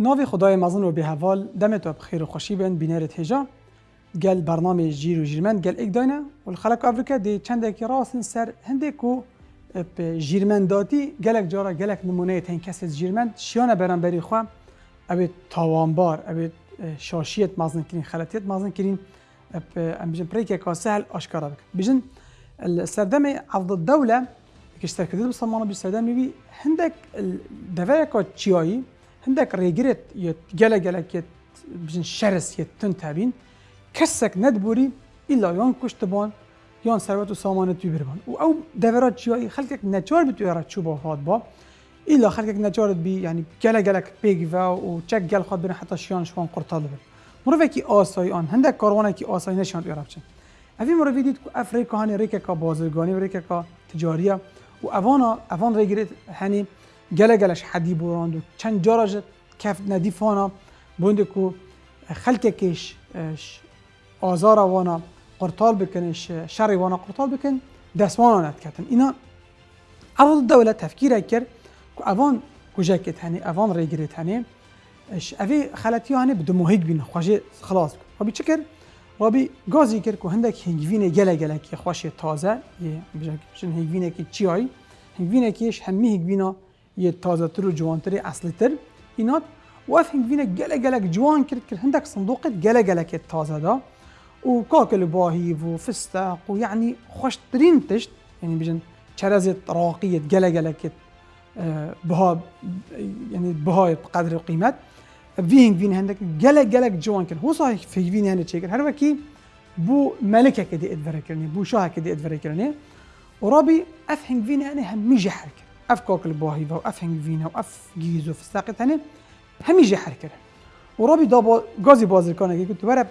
ناوی خدای مزن و به حوال دمت و بخیر و خوشی بین بینرت هجا. گل برنامه جیر و جیرمن گل ایک داینه. و الخلق افریقا دی چند اکی راستن سر هنده کو جیرمن داتی گلک جارا گلک نمونه تین کسی جیرمن شیانه برن بری خواه اوی تاوانبار اوی شاشیت مزن کرین خلطیت مزن کرین. ام بجن پریک که سهل آشکارا بکن بجن السردم عرض الدولة كشتر كذب بصمانة بالسردم يبي هندك دفاع تشياي هەندێک گله گەلە گەلەکێت بژین شەرسێت تون کسک ند نەتبووری ایلا یان کوشت بوون یان سرعت و سامانه توی بربن و دورات دەورات جیایی خلک نەچوار بت توێرە چوب بۆ با. ایلا خلک خەکێک نەچارت بی یعنی گله گەلک پێگیڤ و چەک گەل خۆ بن حتی شیان شوان بره مربوطه کی آسای آن هنده کاروانه کی آسای نەشان توێرە بچن. ئەوی مرۆڤ دیت و ریکه ڕێکێکا بازرگانی و کا تجاریه و ئەوانە ئەوان ڕێگرێت هنی گەلەگەلش حەدی بۆ ڕاند و کف جارژت کەفت نەدیفانە بندێک و خەلکێکیش ئازارە وانە قورتال بکنش شەڕی وانە قورتال بکەن دەسمانە کتن. اینا ئەوڵ دەولە تەفکیرە کرد کو ئەوان کوژەکێت هەنێ اش اوی خلطی ئەێ بدو محیق بین خواشی خلاص ڕبی چ کرد؟ ڕبی گازی کرد و هەندێک هنگوینێ گەلەگەلکی هنگوینه که چی هایی هنگوینه که همی هنگوینه یه تازه تر و جوانتر اصلی تر. اینات و اف هنگوینه گله گله جوان کرد که هندک صندوقت گله گله که تازه دا. و كاكل باهي وفستق ويعني خوشترين تشت يعني بجن شرزت راقية جلا جلا كت بها يعني بها بقدر القيمة فيهنگ فين هندك جلا جلا جوان كن هو صحيح في فين هند شيء هر وكي بو ملكة كدي ادفر كرني بو شاه ادفر كرني ورابي افهنگ فين أنا هم يجي حركة اف كوكل و اف هنگوینا و اف گیزو فستاقی تنه همیشه حرکره و رابی دا با گازی بازرگانه که تو برای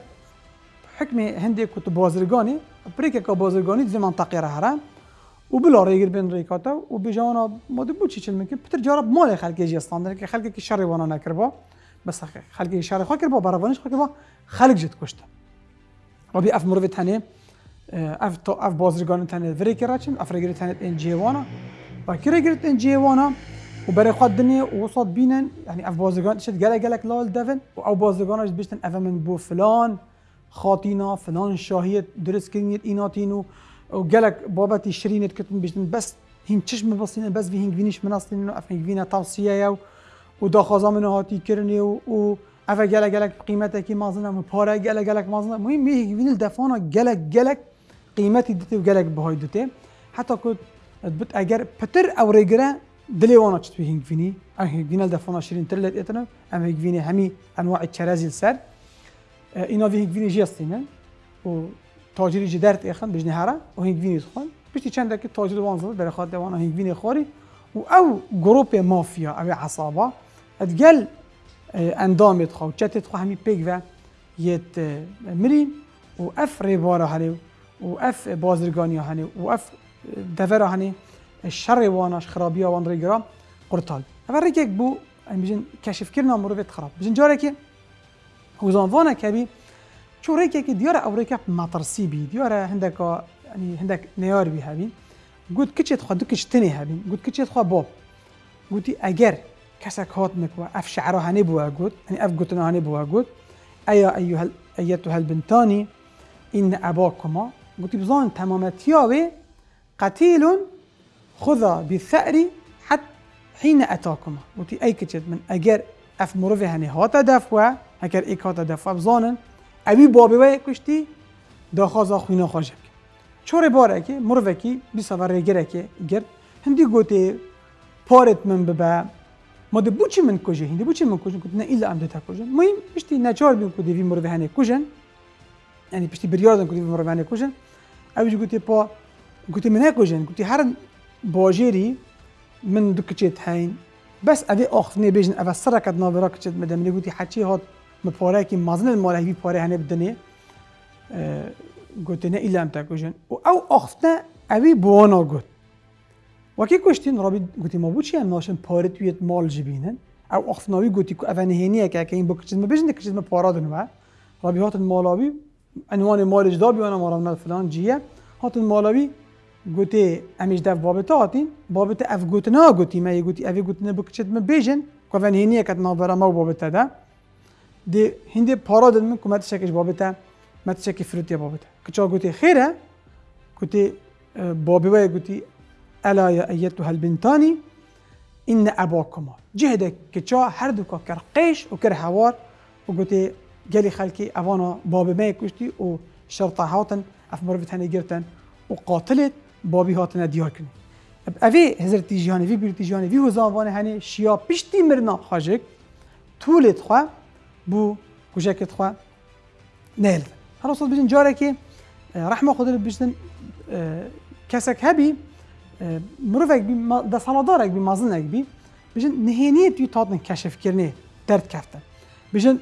حکم هندی کتو بازرگانی پریکه که بازرگانی زمان منطقی را هرم و بلا ریگر بین ریکاتا و بجاوانا ماده بود چی چل میکن پتر جارب مال خلقی جیستان داره که خلقی که شر وانا نکربا بس خلقی شر خواه کربا براوانش خواه کربا خلق جد کشته. رابی اف مروی تنه اف, اف بازرگانی تنه وری کراچن اف رگری تنه این جیوانا. وأنا باكي ريجر ان جي وأنا وبري خد الدنيا وصاد بينن يعني اف بازرگان تشت جلا جلك لال دفن أو بازرگانش بيشتن اف من بو فلان خاطینا فلان شاهیت درست کردنیت ایناتینو و گلک بابتی شرینت کتن بیشتن بس هین چشم بسین بس وی هنگ وینیش مناستین و اف هنگ وینا توصیه یو و دا خازا من هاتی کرنی و اف گلک گلک قیمت کی مازنه و پاره گلک گلک مازنه. مهم می هنگ وین دفانا گلک گلک قیمتی دته و گلک بهای دته. حتی که بت اگر پتر أو ریگره دلی وأنا چت هنگ وینی هنگ وینا دفانا شرین ترلت اتنا أم هنگ وینی همی أنواع چرازی سر. اینا وی هنگ وینی جستینه و تاجری جی درد ایخن بجنی هره و هنگ وینی خون پشتی چند که تاجر وان زد. برای خاطر وأنا هنگ وینی خوری و أو گروپ مافیا أو عصابه ادگل اندامت خو چتت خو همی پیگ و یت مرین و اف ریبارا هلی و اف بازرگانی هلی و اف دفر هلی شر وانش خرابی وان ریگرا قرطال اول ریک بو بجن کشف کرنا مروفت خراب. بجن جاره که وزانفانا كبي شو ريكا كي ديارة أو ريكا مطرسي بي ديارة هندك يعني هندك نيار بي هابين قلت كتش تخوا دكش تني هابين قلت كتش تخوا بوب قلت أجر كسك هات مكوا أف شعره هني بوا قلت يعني أف قلت هني بوا قلت أيا أيها أيتها البنتاني إن أباكما قلت بزان تمامتياوي قتيل خذ بالثأر حتى حين أتاكما. قلت أي كتشت من أجر أف مروفي هني. هاتا دفوا هكر ایک هات دفع بزانن اوی بابی و کشتی داخوازا خوینا خواجب چور باره که مروه کی بی سوار ریگره که گرد. هندی گوته پارت من ببا ما ده بوچی من کجه؟ هندی بوچی من کجه؟ نه ایلا ام ده کجه. مهم پشتی نچار بیم که دیوی مروه هنه کجن. یعنی پشتی بریاردن که دیوی مروه هنه کجن. اوی گوته پا گوته من کجن گوته هر باجری من کچت هین بس اوی آخفنه بیجن اوی سرکت ناورا کچت مدم نگوتی حچی هات من پاره که مازن الماله هی پاره هنه بدنه گوت نه ایلا ام تکوشن و أو آخفتن اوی بوانا گوت وکی کشتین رابی گوتی ما بود چی هم ناشن پاره توی مال جبینن أو آخفتناوی گوتی که اوه نهینیه که این بکشید ما بجنه کشید ما پارا دنوا. رابی هاتن مالاوی عنوان مال جدا بیانا مارام فلان جیه هاتن مالاوی گوتی امیش دف بابتا هاتین بابتا اف گوتنا گوتی ما یه گوتی اوی گوتنه بکشید ما بجن کوون هینیه کت نابرا ما بابته ده. دی هندی پارا داد من کمت شکش بابته مت شکی فروتی بابته کچا گوتی خیره گوتی بابی وای گوتی الا یا ایتها البنتانی این اباکما جهده کچا هر دو کر قیش و کر هوار و گوتی گلی خلکی اوانا بابی می کشتی و شرطه هاتن اف مروفت هنی گرتن و قاتلت. بابی هاتن دیار کنی. اوی وی بیرتی جهانی وی هزاوان هنی شیا پشتی مرنا. خاجک طولت خواه بو کجکت خواه نیل. هر وصل بجن جاره که رحمه خود بجن کسک هبی مروفک بی ده سالادارک بی مازنک بی بجن نهینیت یو تاتن کشف کرنه درد کردن بجن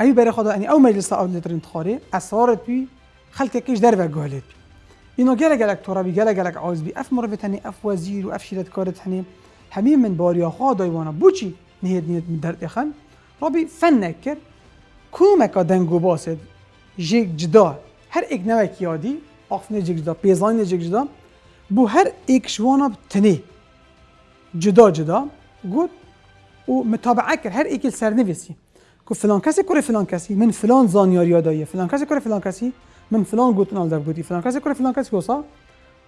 اوی برای خدا یعنی او مجلس او لیترین تخاری اسرار توی خلق کش در و گالت اینو اینو گله گله إنه گله گله ترابي جلق لك عزبي اف وزیر و وزير شیرت کارت كارتني همین من باریا خادا وانا بوچی نهید نهید من درد را ربي فن نکر. کومکا دنگو باسد جيك جدا. هر ایک نوك يادي آفنه جيك جدا پیزان جدا. بو هر ایک شوانا بتني جدا جدا. گود و متابعه کر. هر اك سرنویسی. کو فلان کسی کره فلان کسی. من فلان زانیار یاداییه فلان کسی کره فلان کسی. من فلان گوتن آل گوتی فلان کسی کره فلان کسی گوسا.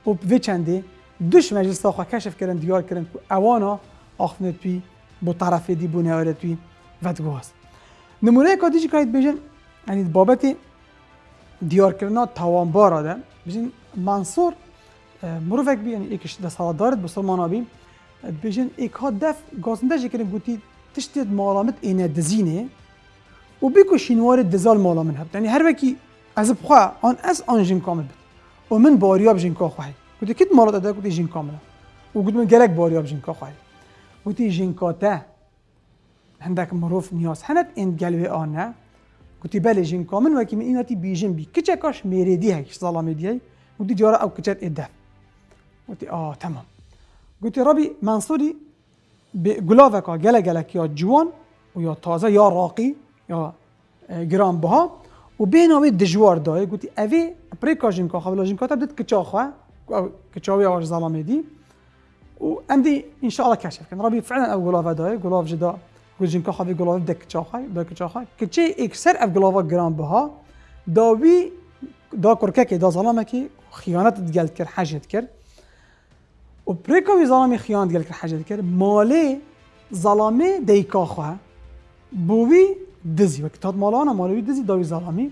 و به چنده دوش مجلس تا کشف کردن دیار کردن کو اوانا آخنه توی بو طرف دی بو نهاره توی ودگوهاست نمونه که دیجی که بیشن یعنی بابت دیار کردن توانبار ده بیشن منصور مروفک بی یعنی ایکش دست دارد بسلمان آبی بیشن ایک ها دف گازنده کردن گوتی تشتید مالامت اینه دزینه. و بیکو شینوار دزال مالا من هبت یعنی هر وکی از بخوا آن از آن جین کامل بد. و من باریاب جین کا خواهی. گوتی کت مالا داده؟ گوتی جین کامله و گوتی من گلک باریاب جین کا خواهی. گوتی جین کا ته هندك مروف نياس هنت ان قلبي أنا قلت بالي جين كومن وكي من انتي بيجن بي كتشكاش ميريدي هيك ظلامي دي قلت جارة أو كتشات ادف قلت آه تمام. قلت ربي منصوري بقلافك جلا جلك يا جوان ويا تازه يا راقي یا گرانبها و بیناوی دژوار دای گوتی اوی پریکاژینکا خاولاژینکا تا دت کچاخوا کچاوی اور زلامه دی و عندي ان شاء الله كشف كان ربي فعلا او غلاف هذا غلاف جدا. جنكا خافي غلاف دك تشاخاي دك تشاخاي كتشي اكسر اف غلافا جرام بها. داوي دا كركاكي دا ظلامكي خيانات تقال كر حاجه تكر و بريكو ظلامي خيانات تقال كر حاجه تكر مالي ظلامي ديكا خوا بوي بوی دزی و کتاب مالانا مالوی دزی داوی ظلمی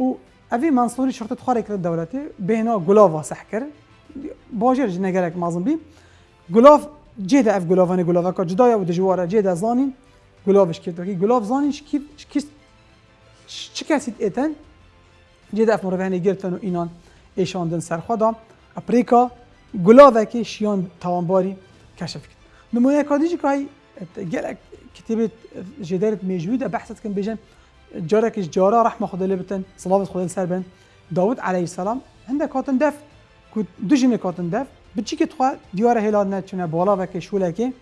و اوی منصوری شرطت خواه کرد دولتی بهنا گلاوا سح کرد باجر نگرک مازم بی گلاف جدا اف گلافانی گلاوا که جدای و دجواره جدا زانین گلاوش کرد که گلاو زانیش کی کی چه کسی ایتن جدا اف مروانی گرتن و اینان ایشاندن سر خدا اپریکا گلاوه که شیان توانباری کشف کرد نمونه کادیجی که گلک کتابه جدارت موجود بحثت کن بجن جاركش جارا رحمة خدا لبتن صلاه خدا سر بن داود عليه السلام. عندك كاتن دف. كنت دجنه كاتن دف. بچی که تخوا دیوار هلال نه چونة بالا و که شوله که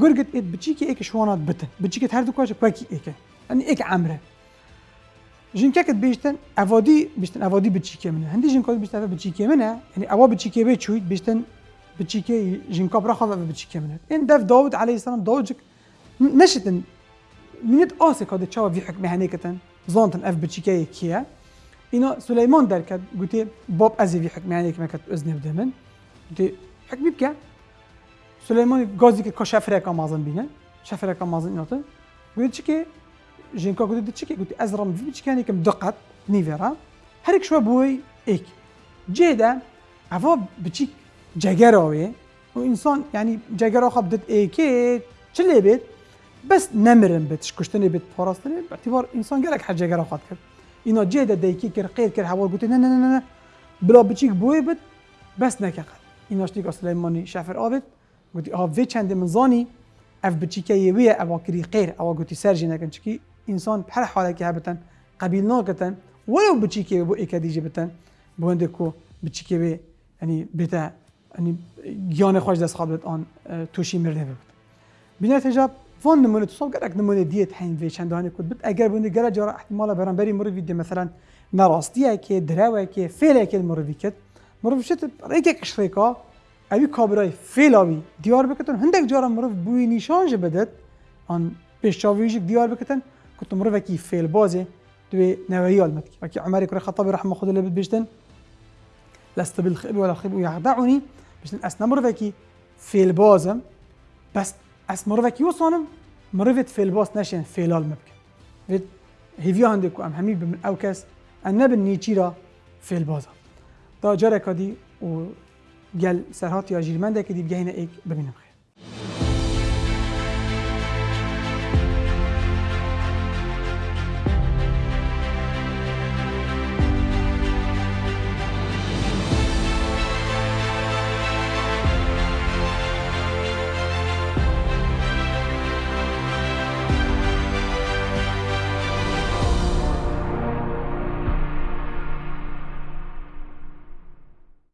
گرگت ایت بچی که ایک شوانات بتن. بچی که هر دو کاش کوکی ایکه یعنی ایک عمرة. جین که کت بیشتن اوادی بیشتن اوادی بچی که منه هندی که بیشتن بچی که منه. یعنی اوا بچی که به چوید بیشتن بچی که جین که برا خواهد بچی که منه. این دف داود علیه السلام داود نشتن منت آسی کاده دچار وی حکم هنیکتن زانتن اف بچیکه کیه اینا سلیمان در کد گوتی باب ازی وی حکم هنیک مکت ازنی بده من. گوتی حکمی بکه سلیمان گازی که کشفره کام مازن بینه شفره کام مازن ایناته گوتی چی که جنکا گوتی چی که گوتی از رام وی بچیکه هنیکم دقت نیورا هر یک شو بوی ایک جیده اوا بچیک جگر آوی و انسان یعنی جگر آخه بدت ایکی چلی بید بێت بەس نەمرن بێت کوشتنی بێت پاراستنی بەتیوار ئینسان گەلک حەجەگەرە خات کرد. اینا جێدا دەیکی کرد قیر کرد هەوا گوتی نه نه نه بلا بچیک بۆی بێت بەس نەکەقت ایناشتی که سلیمانی شفر آبد گوتی آها وی چند من زانی. اف بچیکه یویه اوا کری غیر اوا گوتی سرجی نکن. چکی انسان هر حاله که هبتن قبیل ناکتن ولو بچیکه بو اکدیجه بتن. بو کو بچیکه بی یعنی بتا یعنی گیان خوش دست آن توشی مرده بود. بینه تجاب فان نمونة تصاب گرک نمونة دیت حین وی چند دهانه کد بد اگر بونده گره جارا احتمالا بران بری مروی دی مثلا نراستیه که دروه که فعله که مروی کد مرو شت ريكك شريكا اوی کابرای فیلاوی دیار بکتن هندک جارا مروف بوی نیشان جه بدد آن پیشاویجک دیار بکتن كنت مروف کی فیل بازه دوی نوعی آلمد کی وکی عمر کرد خطابی رحمة خود لبد بشتن لست بالخيب ولا خيب يخدعني بشتن اس نمروف کی فیل بازم. بس اس مروف کی وصانم مروفت فیل باز نشین فیلال مبکن. وید هیویا هندکو ام همی بمن أو کس ان نبن نیچی را فیل بازا. دا جارك دي و قال سرهات يا جيرمان ده كدي بجهنا ايك بمينم